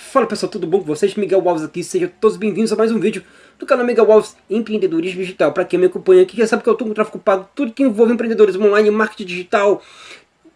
Fala pessoal, tudo bom com vocês? Miguel Alves aqui, sejam todos bem-vindos a mais um vídeo do canal Miguel Alves Empreendedorismo Digital. Para quem me acompanha aqui, já sabe que eu estou com tráfego pago, tudo que envolve empreendedores online, marketing digital,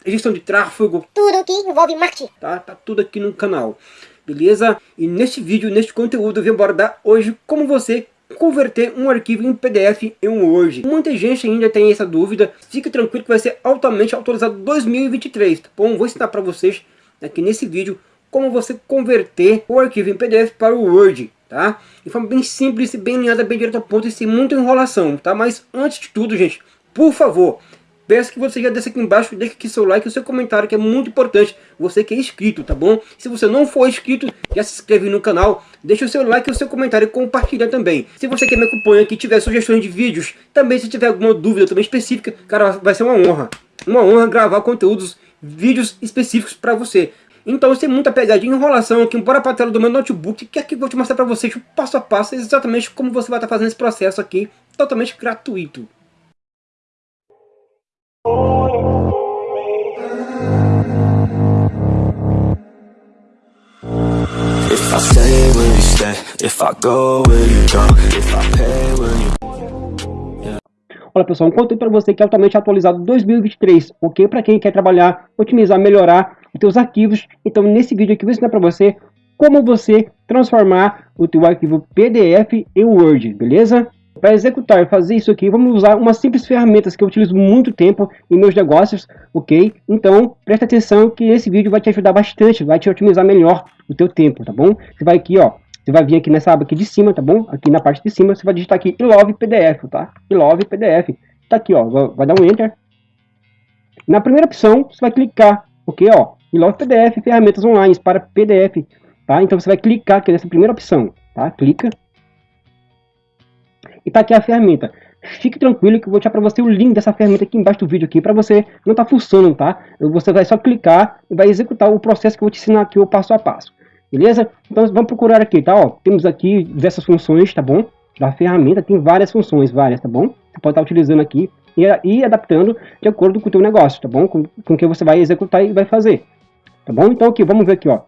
gestão de tráfego. Tudo que envolve marketing. Tá, tá tudo aqui no canal, beleza? E neste vídeo, neste conteúdo, eu vim abordar hoje como você converter um arquivo em PDF em um Word. Muita gente ainda tem essa dúvida, fique tranquilo que vai ser altamente atualizado 2023, tá bom? Vou ensinar para vocês aqui nesse vídeo como você converter o arquivo em PDF para o Word, tá? De forma bem simples, bem alinhada, bem direto ao ponto e sem muita enrolação, tá? Mas antes de tudo, gente, por favor, peço que você já desça aqui embaixo, deixe aqui seu like e seu comentário, que é muito importante, você que é inscrito, tá bom? Se você não for inscrito, já se inscreve no canal, deixa o seu like e o seu comentário e compartilha também. Se você que me acompanha aqui tiver sugestões de vídeos, também se tiver alguma dúvida também específica, cara, vai ser uma honra. Uma honra gravar conteúdos, vídeos específicos para você. Então, sem muita pegadinha e enrolação aqui, bora para a tela do meu notebook, que aqui eu vou te mostrar para vocês o passo a passo, exatamente como você vai estar fazendo esse processo aqui, totalmente gratuito. Olha pessoal, um conteúdo para você que é altamente atualizado 2023, ok? Para quem quer trabalhar, otimizar, melhorar os seus arquivos. Então nesse vídeo aqui eu vou ensinar para você como você transformar o teu arquivo PDF em Word, beleza? Para executar, fazer isso aqui, vamos usar umas simples ferramentas que eu utilizo muito tempo em meus negócios, ok? Então, presta atenção que esse vídeo vai te ajudar bastante, vai te otimizar melhor o teu tempo, tá bom? Você vai aqui, ó, você vai vir aqui nessa aba aqui de cima, tá bom? Aqui na parte de cima, você vai digitar aqui love PDF, tá? love PDF. Tá aqui, ó, vai dar um Enter. Na primeira opção, você vai clicar, ok, ó, love PDF, ferramentas online para PDF, tá? Então você vai clicar aqui nessa primeira opção, tá? Clica. E tá aqui a ferramenta. Fique tranquilo que eu vou deixar para você o link dessa ferramenta aqui embaixo do vídeo aqui para você não tá funcionando, tá? Você vai só clicar e vai executar o processo que eu vou te ensinar aqui o passo a passo. Beleza? Então vamos procurar aqui, tá? Ó, temos aqui diversas funções, tá bom? Da ferramenta tem várias funções, várias, tá bom? Você pode estar utilizando aqui e, e adaptando de acordo com o teu negócio, tá bom? Com, com o que você vai executar e vai fazer. Tá bom? Então aqui, vamos ver aqui, ó.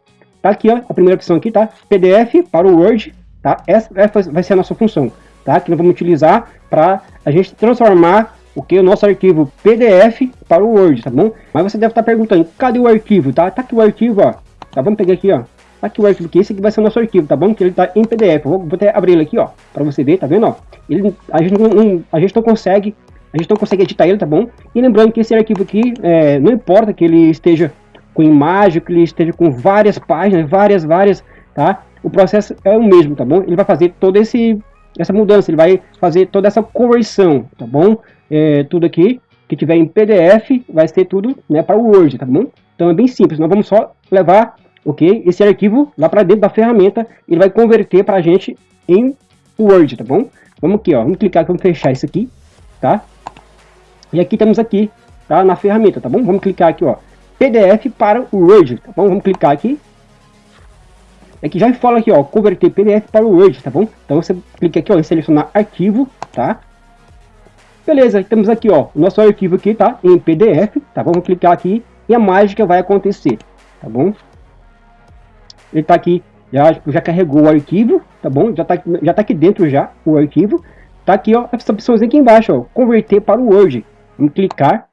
Tá aqui, ó, a primeira opção aqui, tá? PDF para o Word, tá? Essa, vai ser a nossa função, tá? Que nós vamos utilizar para a gente transformar o que o nosso arquivo PDF para o Word, tá bom? Mas você deve estar perguntando, cadê o arquivo, tá? Tá aqui o arquivo, ó. Tá, vamos pegar aqui, ó aqui o arquivo, que esse aqui vai ser o nosso arquivo, tá bom? Que ele tá em PDF. vou, vou até abrir ele aqui, ó, para você ver, tá vendo, ó? Ele, a, gente não, não, a gente não consegue, a gente não consegue editar ele, tá bom? E lembrando que esse arquivo aqui, é, não importa que ele esteja com imagem, que ele esteja com várias páginas, várias, várias, tá? O processo é o mesmo, tá bom? Ele vai fazer toda esse, essa mudança, ele vai fazer toda essa conversão, tá bom? É, tudo aqui que tiver em PDF vai ser tudo né, para o Word, tá bom? Então é bem simples, nós vamos só levar ok? Esse arquivo lá para dentro da ferramenta, ele vai converter para a gente em Word, tá bom? Vamos aqui, ó, vamos clicar aqui, vamos fechar isso aqui, tá? E aqui temos aqui, tá, na ferramenta, tá bom? Vamos clicar aqui, ó, PDF para o Word, tá bom? Vamos clicar aqui. Aqui já fala aqui, ó, converter PDF para o Word, tá bom? Então você clica aqui, ó, em selecionar arquivo, tá? Beleza, temos aqui, ó, o nosso arquivo aqui, tá? Em PDF, tá? Vamos clicar aqui e a mágica vai acontecer, tá bom? ele está aqui, já, já carregou o arquivo, tá bom? Já está já tá aqui dentro já o arquivo. Tá aqui, ó, essa opção aqui embaixo, ó, converter para o Word. Vamos clicar.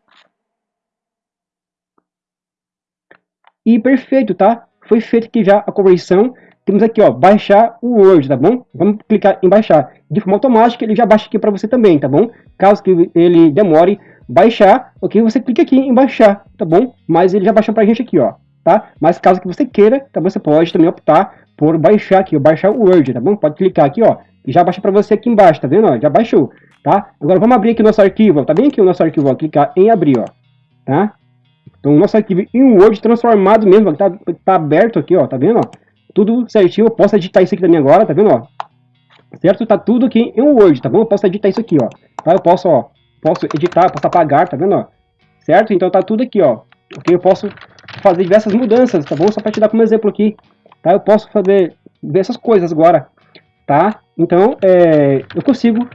E perfeito, tá? Foi feito aqui já a conversão. Temos aqui, ó, baixar o Word, tá bom? Vamos clicar em baixar. De forma automática, ele já baixa aqui para você também, tá bom? Caso que ele demore baixar, ok? Você clica aqui em baixar, tá bom? Mas ele já baixou para a gente aqui, ó tá? Mas caso que você queira, tá, você pode também optar por baixar aqui, baixar o Word, tá bom? Pode clicar aqui, ó, e já baixa para você aqui embaixo, tá vendo? Ó, já baixou, tá? Agora vamos abrir aqui nosso arquivo, tá bem aqui o nosso arquivo, ó, clicar em abrir, ó, tá? Então nosso arquivo em Word transformado mesmo, tá, tá aberto aqui, ó, tá vendo, ó? Tudo certinho, eu posso editar isso aqui também agora, tá vendo, ó? Certo? Tá tudo aqui em Word, tá bom? Eu posso editar isso aqui, ó, tá? Eu posso, ó, posso editar, posso apagar, tá vendo, ó? Certo? Então tá tudo aqui, ó, ok? Eu posso fazer diversas mudanças, tá bom? Só para te dar como exemplo aqui, tá? Eu posso fazer essas coisas agora, tá? Então, é, eu consigo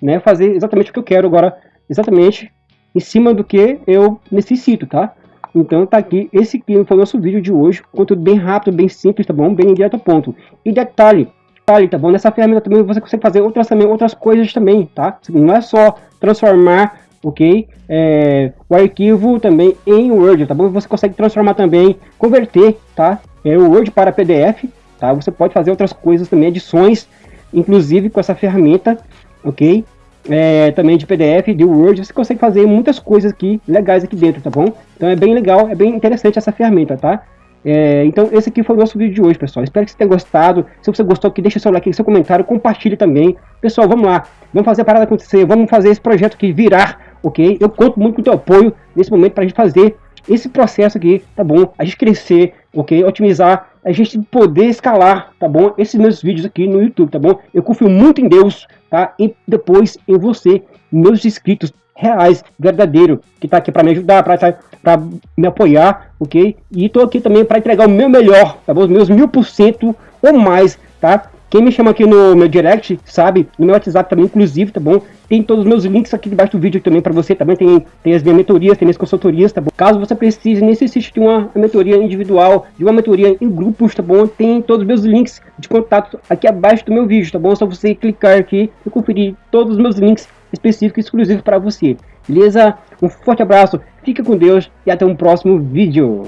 né, fazer exatamente o que eu quero agora, exatamente em cima do que eu necessito, tá? Então tá aqui, esse aqui foi o nosso vídeo de hoje, conteúdo bem rápido, bem simples, tá bom? Bem direto ao ponto. E detalhe, detalhe, tá bom? Nessa ferramenta também você consegue fazer outras, também, outras coisas também, tá? Não é só transformar, ok? É, o arquivo também em Word, tá bom? Você consegue transformar também, converter, tá? É, o Word para PDF, tá? Você pode fazer outras coisas também, edições, inclusive com essa ferramenta, ok? É, também de PDF, de Word, você consegue fazer muitas coisas aqui legais aqui dentro, tá bom? Então é bem legal, é bem interessante essa ferramenta, tá? É, então esse aqui foi o nosso vídeo de hoje, pessoal. Espero que você tenha gostado. Se você gostou aqui, deixa seu like, seu comentário, compartilhe também. Pessoal, vamos lá. Vamos fazer a parada acontecer. Vamos fazer esse projeto aqui virar, ok? Eu conto muito com o teu apoio nesse momento para a gente fazer esse processo aqui, tá bom? A gente crescer, ok? Otimizar, a gente poder escalar, tá bom? Esses meus vídeos aqui no YouTube, tá bom? Eu confio muito em Deus, tá? E depois em você, meus inscritos reais, verdadeiro, que tá aqui para me ajudar, para me apoiar, ok? E tô aqui também para entregar o meu melhor, tá bom? Os meus mil por cento ou mais, tá? Quem me chama aqui no meu direct, sabe? No meu WhatsApp também, inclusive, tá bom? Tem todos os meus links aqui debaixo do vídeo também para você. Também tem, tem as minhas mentorias, tem minhas consultorias, tá bom? Caso você precise, necessite de uma mentoria individual, de uma mentoria em grupos, tá bom? Tem todos os meus links de contato aqui abaixo do meu vídeo, tá bom? É só você clicar aqui e conferir todos os meus links específicos exclusivos para você. Beleza? Um forte abraço, fica com Deus e até um próximo vídeo.